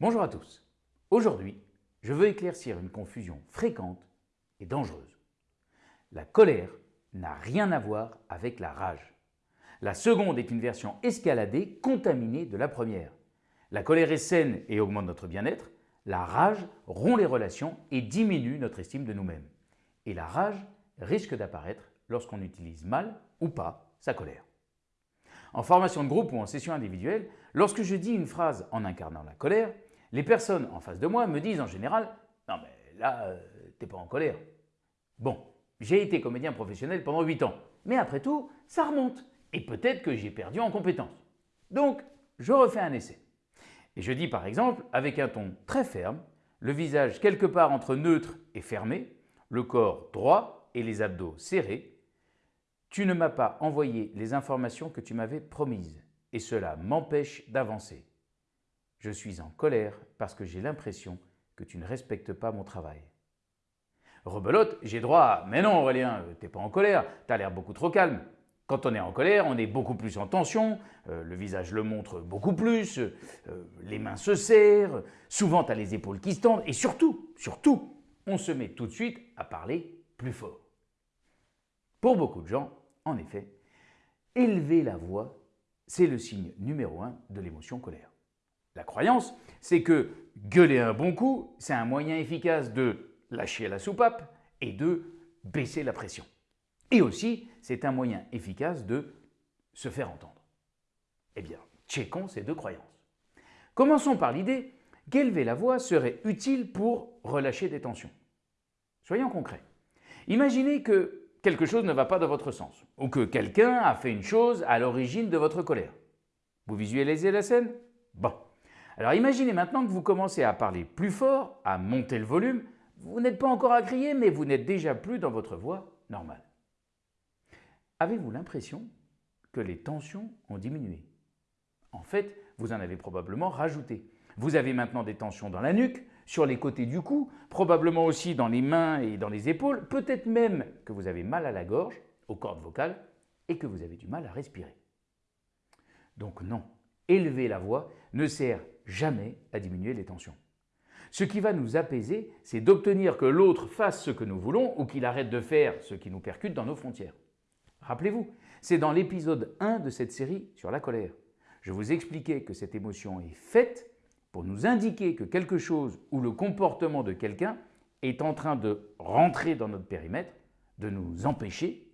Bonjour à tous. Aujourd'hui, je veux éclaircir une confusion fréquente et dangereuse. La colère n'a rien à voir avec la rage. La seconde est une version escaladée, contaminée de la première. La colère est saine et augmente notre bien-être. La rage rompt les relations et diminue notre estime de nous-mêmes. Et la rage risque d'apparaître lorsqu'on utilise mal ou pas sa colère. En formation de groupe ou en session individuelle, lorsque je dis une phrase en incarnant la colère, les personnes en face de moi me disent en général « Non mais là, euh, t'es pas en colère ». Bon, j'ai été comédien professionnel pendant 8 ans, mais après tout, ça remonte et peut-être que j'ai perdu en compétences. Donc, je refais un essai. Et je dis par exemple, avec un ton très ferme, le visage quelque part entre neutre et fermé, le corps droit et les abdos serrés, tu ne m'as pas envoyé les informations que tu m'avais promises et cela m'empêche d'avancer. Je suis en colère parce que j'ai l'impression que tu ne respectes pas mon travail. Rebelote, j'ai droit à « Mais non Aurélien, t'es pas en colère, t'as l'air beaucoup trop calme ». Quand on est en colère, on est beaucoup plus en tension, euh, le visage le montre beaucoup plus, euh, les mains se serrent, souvent tu as les épaules qui se tendent et surtout, surtout, on se met tout de suite à parler plus fort. Pour beaucoup de gens, en effet, élever la voix, c'est le signe numéro un de l'émotion colère. La croyance, c'est que gueuler un bon coup, c'est un moyen efficace de lâcher la soupape et de baisser la pression. Et aussi, c'est un moyen efficace de se faire entendre. Eh bien, checkons ces deux croyances. Commençons par l'idée qu'élever la voix serait utile pour relâcher des tensions. Soyons concrets. Imaginez que quelque chose ne va pas dans votre sens, ou que quelqu'un a fait une chose à l'origine de votre colère. Vous visualisez la scène? Bon, alors imaginez maintenant que vous commencez à parler plus fort, à monter le volume. Vous n'êtes pas encore à crier, mais vous n'êtes déjà plus dans votre voix normale. Avez-vous l'impression que les tensions ont diminué? En fait, vous en avez probablement rajouté. Vous avez maintenant des tensions dans la nuque, sur les côtés du cou, probablement aussi dans les mains et dans les épaules, peut-être même que vous avez mal à la gorge, aux cordes vocales, et que vous avez du mal à respirer. Donc non, élever la voix ne sert jamais à diminuer les tensions. Ce qui va nous apaiser, c'est d'obtenir que l'autre fasse ce que nous voulons ou qu'il arrête de faire ce qui nous percute dans nos frontières. Rappelez-vous, c'est dans l'épisode 1 de cette série sur la colère. Je vous expliquais que cette émotion est faite pour nous indiquer que quelque chose ou le comportement de quelqu'un est en train de rentrer dans notre périmètre, de nous empêcher,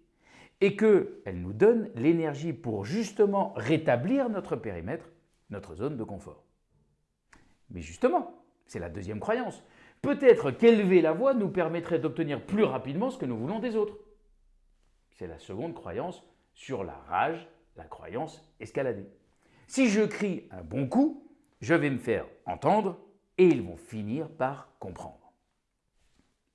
et qu'elle nous donne l'énergie pour justement rétablir notre périmètre, notre zone de confort. Mais justement, c'est la deuxième croyance. Peut-être qu'élever la voix nous permettrait d'obtenir plus rapidement ce que nous voulons des autres. C'est la seconde croyance sur la rage, la croyance escaladée. Si je crie un bon coup, je vais me faire entendre et ils vont finir par comprendre.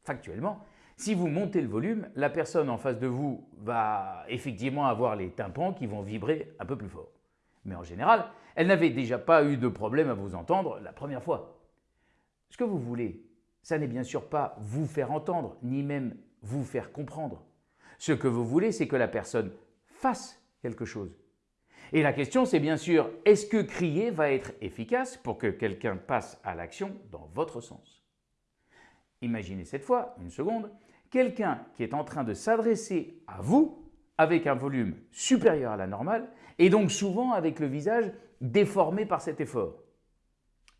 Factuellement, si vous montez le volume, la personne en face de vous va effectivement avoir les tympans qui vont vibrer un peu plus fort. Mais en général, elle n'avait déjà pas eu de problème à vous entendre la première fois. Ce que vous voulez, ça n'est bien sûr pas vous faire entendre, ni même vous faire comprendre. Ce que vous voulez, c'est que la personne fasse quelque chose. Et la question, c'est bien sûr, est-ce que crier va être efficace pour que quelqu'un passe à l'action dans votre sens? Imaginez cette fois, une seconde, quelqu'un qui est en train de s'adresser à vous avec un volume supérieur à la normale et donc souvent avec le visage déformé par cet effort.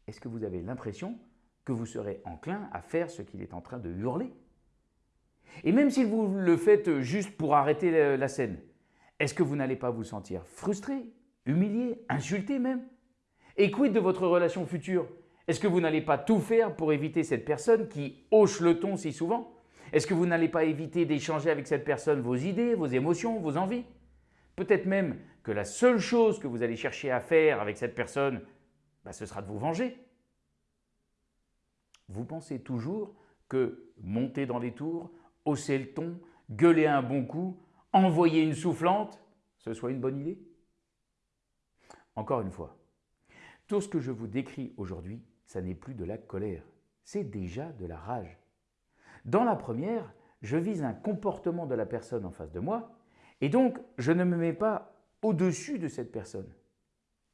Est-ce que vous avez l'impression que vous serez enclin à faire ce qu'il est en train de hurler? Et même si vous le faites juste pour arrêter la scène, est-ce que vous n'allez pas vous sentir frustré, humilié, insulté même? Et quid de votre relation future? Est-ce que vous n'allez pas tout faire pour éviter cette personne qui hoche le ton si souvent? Est-ce que vous n'allez pas éviter d'échanger avec cette personne vos idées, vos émotions, vos envies? Peut-être même que la seule chose que vous allez chercher à faire avec cette personne, bah, ce sera de vous venger. Vous pensez toujours que monter dans les tours, hausser le ton, gueuler un bon coup, envoyer une soufflante, ce soit une bonne idée? Encore une fois, tout ce que je vous décris aujourd'hui, ça n'est plus de la colère, c'est déjà de la rage. Dans la première, je vise un comportement de la personne en face de moi et donc je ne me mets pas au-dessus de cette personne.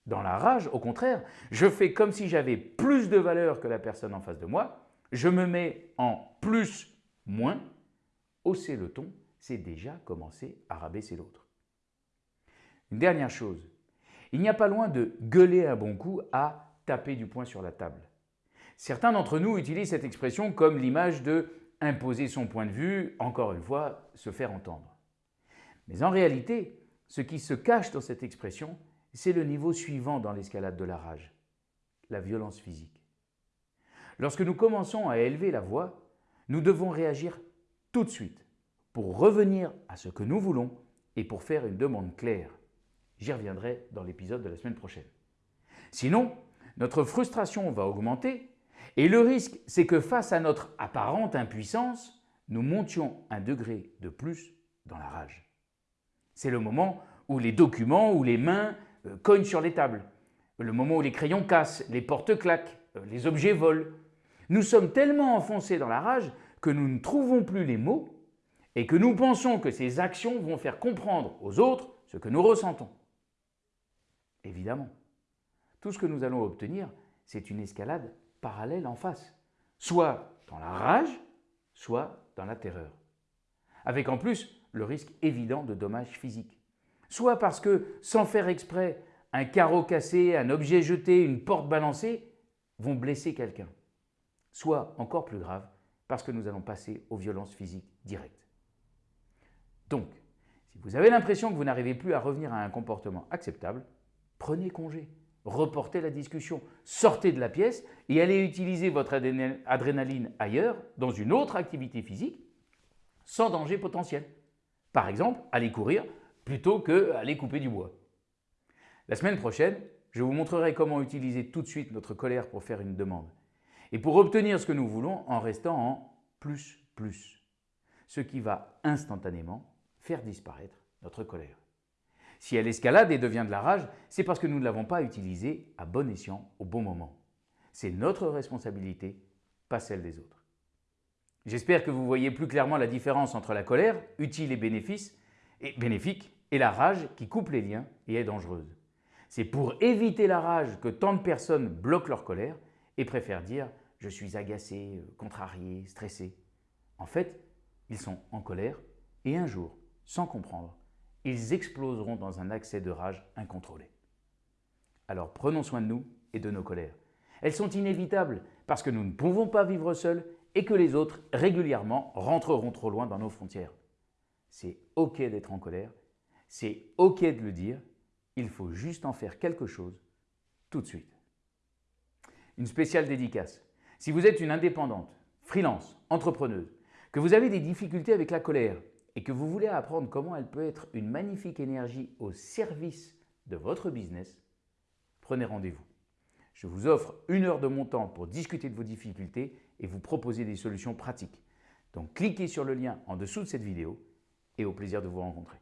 Dans la rage, au contraire, je fais comme si j'avais plus de valeur que la personne en face de moi, je me mets en plus, moins, hausser le ton, c'est déjà commencer à rabaisser l'autre. Une dernière chose, il n'y a pas loin de gueuler un bon coup à taper du poing sur la table. Certains d'entre nous utilisent cette expression comme l'image de imposer son point de vue, encore une fois, se faire entendre. Mais en réalité, ce qui se cache dans cette expression, c'est le niveau suivant dans l'escalade de la rage, la violence physique. Lorsque nous commençons à élever la voix, nous devons réagir tout de suite pour revenir à ce que nous voulons et pour faire une demande claire. J'y reviendrai dans l'épisode de la semaine prochaine. Sinon, notre frustration va augmenter et le risque, c'est que face à notre apparente impuissance, nous montions un degré de plus dans la rage. C'est le moment où les documents ou les mains euh, cognent sur les tables, le moment où les crayons cassent, les portes claquent, euh, les objets volent. Nous sommes tellement enfoncés dans la rage que nous ne trouvons plus les mots et que nous pensons que ces actions vont faire comprendre aux autres ce que nous ressentons. Évidemment, tout ce que nous allons obtenir, c'est une escalade parallèle en face, soit dans la rage, soit dans la terreur. Avec en plus le risque évident de dommages physiques. Soit parce que, sans faire exprès, un carreau cassé, un objet jeté, une porte balancée vont blesser quelqu'un. Soit, encore plus grave, parce que nous allons passer aux violences physiques directes. Donc, si vous avez l'impression que vous n'arrivez plus à revenir à un comportement acceptable, prenez congé reportez la discussion, sortez de la pièce et allez utiliser votre adrénaline ailleurs, dans une autre activité physique, sans danger potentiel. Par exemple, aller courir plutôt qu'aller couper du bois. La semaine prochaine, je vous montrerai comment utiliser tout de suite notre colère pour faire une demande et pour obtenir ce que nous voulons en restant en plus plus, ce qui va instantanément faire disparaître notre colère. Si elle escalade et devient de la rage, c'est parce que nous ne l'avons pas utilisée à bon escient au bon moment. C'est notre responsabilité, pas celle des autres. J'espère que vous voyez plus clairement la différence entre la colère, utile et, bénéfique, et la rage qui coupe les liens et est dangereuse. C'est pour éviter la rage que tant de personnes bloquent leur colère et préfèrent dire « je suis agacé, contrarié, stressé ». En fait, ils sont en colère et un jour, sans comprendre, ils exploseront dans un accès de rage incontrôlé. Alors prenons soin de nous et de nos colères. Elles sont inévitables parce que nous ne pouvons pas vivre seuls et que les autres régulièrement rentreront trop loin dans nos frontières. C'est ok d'être en colère, c'est ok de le dire, il faut juste en faire quelque chose tout de suite. Une spéciale dédicace. Si vous êtes une indépendante, freelance, entrepreneuse, que vous avez des difficultés avec la colère et que vous voulez apprendre comment elle peut être une magnifique énergie au service de votre business, prenez rendez-vous. Je vous offre une heure de mon temps pour discuter de vos difficultés et vous proposer des solutions pratiques. Donc cliquez sur le lien en dessous de cette vidéo et au plaisir de vous rencontrer.